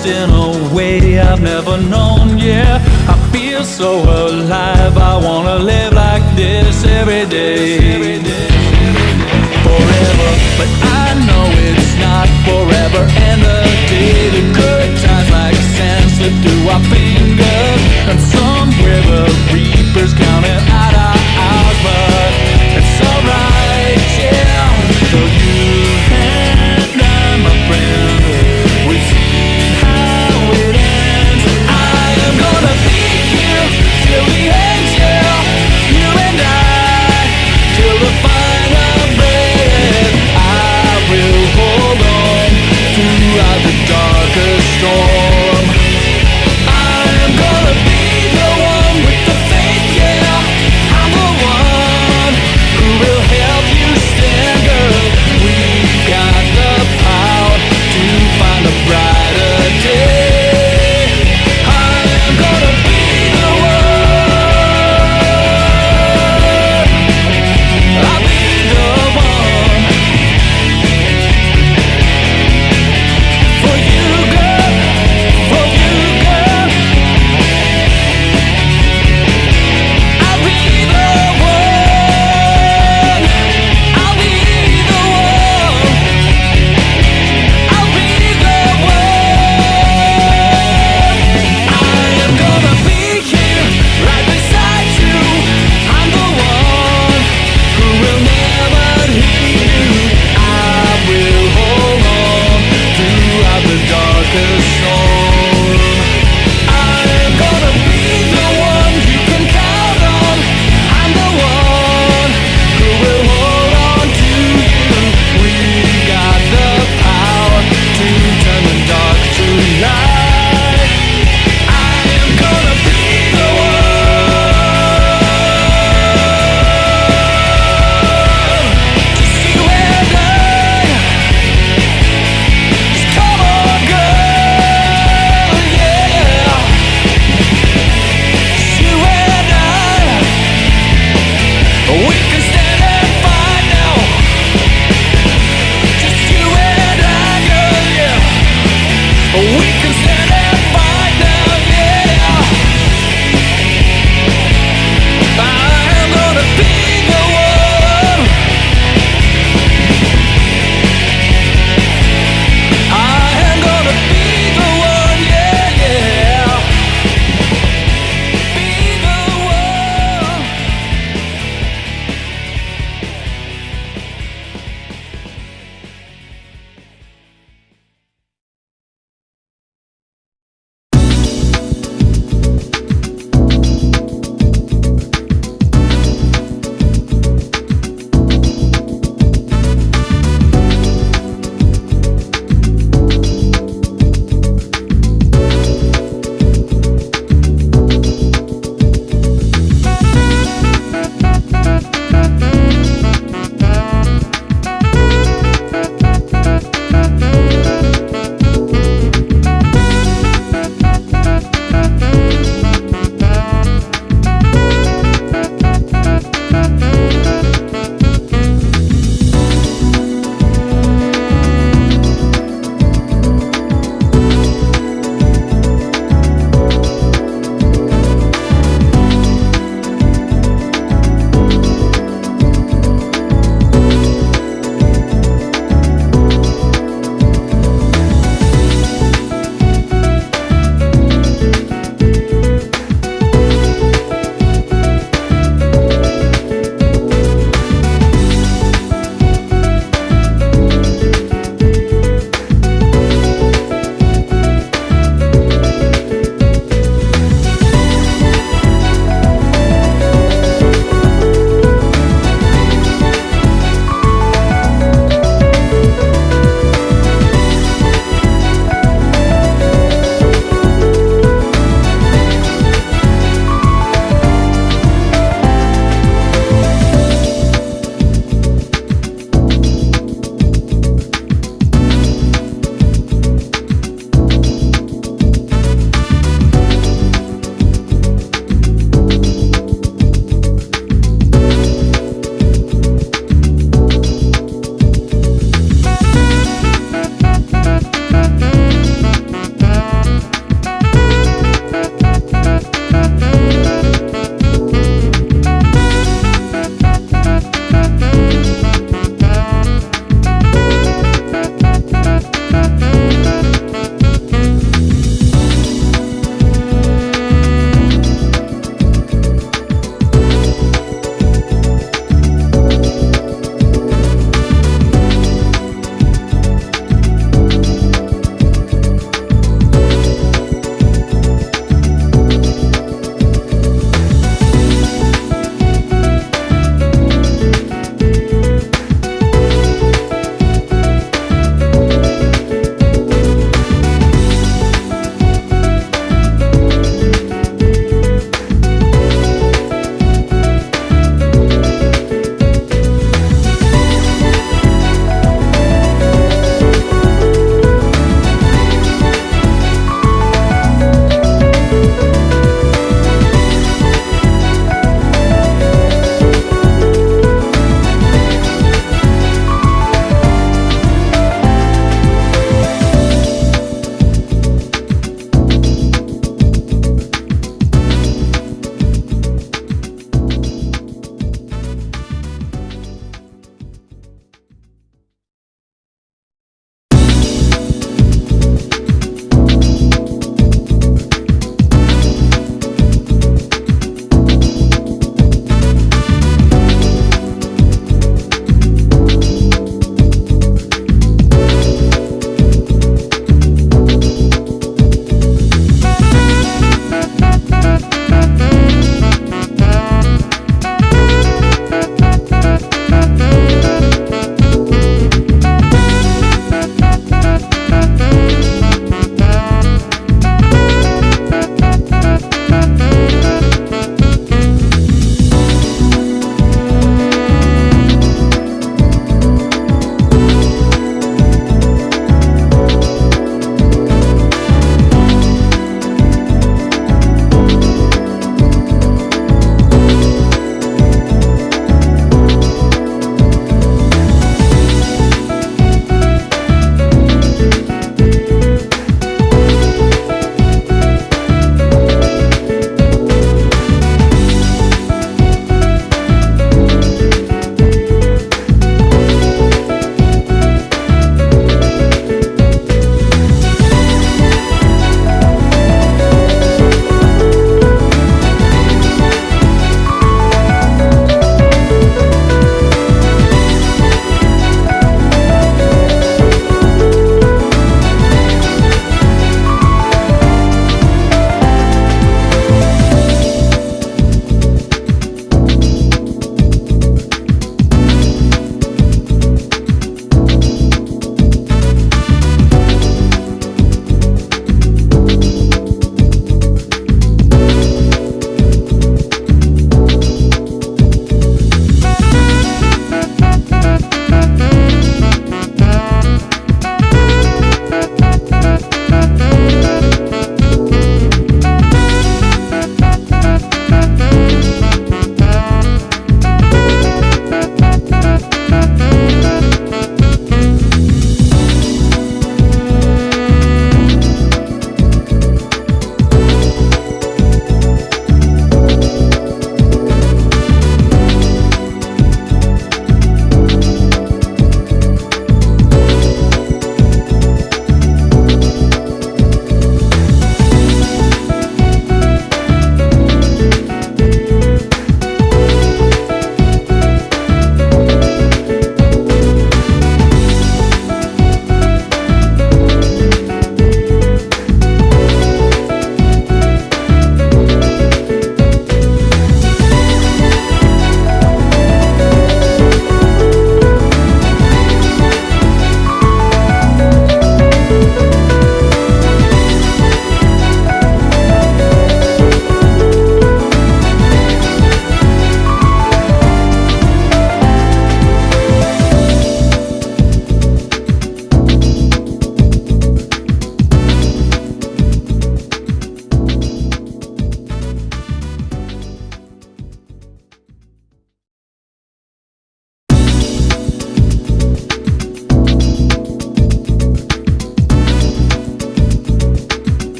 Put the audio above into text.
lost in a way I've never known, yeah. I feel so alive, I wanna live like this every day. Forever, but I know it's not forever. And the day the good times like sand slip through our fingers. And somewhere the reaper's counting